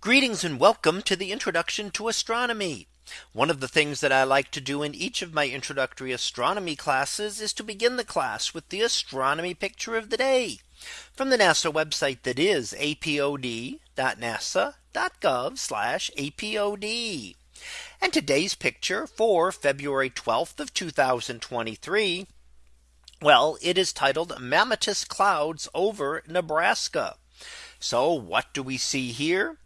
Greetings and welcome to the introduction to astronomy. One of the things that I like to do in each of my introductory astronomy classes is to begin the class with the astronomy picture of the day from the NASA website that is apod.nasa.gov apod. And today's picture for February 12th of 2023. Well, it is titled Mammatus clouds over Nebraska. So what do we see here?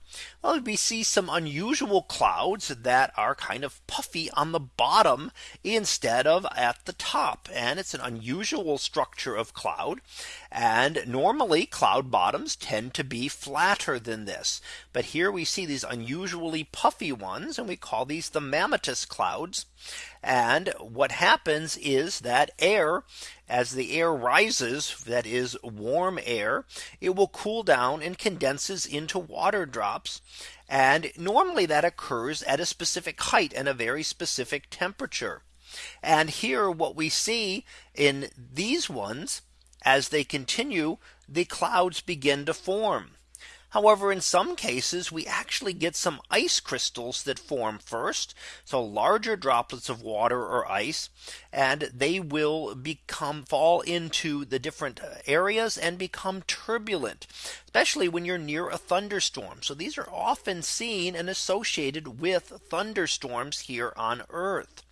Well, we see some unusual clouds that are kind of puffy on the bottom instead of at the top. And it's an unusual structure of cloud. And normally cloud bottoms tend to be flatter than this. But here we see these unusually puffy ones and we call these the mammatus clouds. And what happens is that air as the air rises that is warm air it will cool down and condenses into water drops and normally that occurs at a specific height and a very specific temperature. And here what we see in these ones as they continue the clouds begin to form. However, in some cases, we actually get some ice crystals that form first. So larger droplets of water or ice, and they will become fall into the different uh, areas and become turbulent, especially when you're near a thunderstorm. So these are often seen and associated with thunderstorms here on Earth.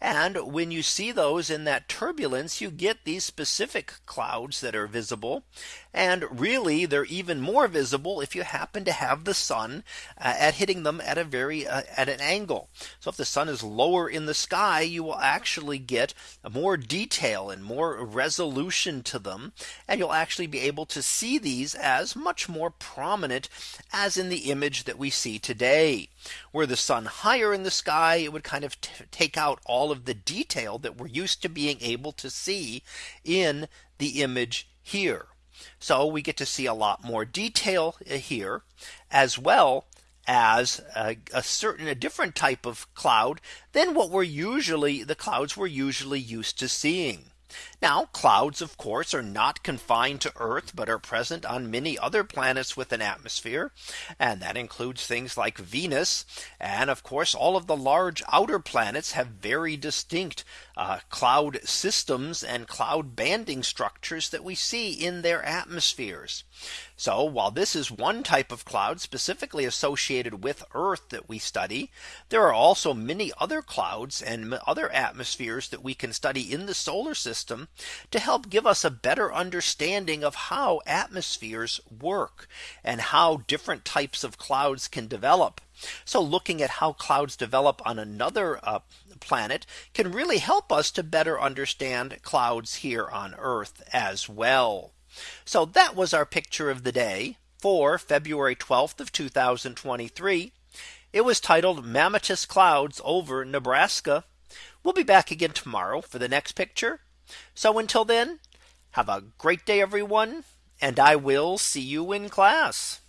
And when you see those in that turbulence, you get these specific clouds that are visible. And really, they're even more visible if you happen to have the sun uh, at hitting them at a very uh, at an angle. So if the sun is lower in the sky, you will actually get more detail and more resolution to them. And you'll actually be able to see these as much more prominent as in the image that we see today. Were the sun higher in the sky, it would kind of take out all of the detail that we're used to being able to see in the image here. So we get to see a lot more detail uh, here as well as a, a, certain a different type of cloud than what we're usually the clouds we're usually used to seeing. Now clouds of course are not confined to Earth but are present on many other planets with an atmosphere. And that includes things like Venus. And of course all of the large outer planets have very distinct uh, cloud systems and cloud banding structures that we see in their atmospheres. So while this is one type of cloud specifically associated with Earth that we study, there are also many other clouds and other atmospheres that we can study in the solar system to help give us a better understanding of how atmospheres work and how different types of clouds can develop. So looking at how clouds develop on another uh, planet can really help us to better understand clouds here on Earth as well. So that was our picture of the day for February 12th of 2023. It was titled Mammatus clouds over Nebraska. We'll be back again tomorrow for the next picture. So until then, have a great day, everyone, and I will see you in class.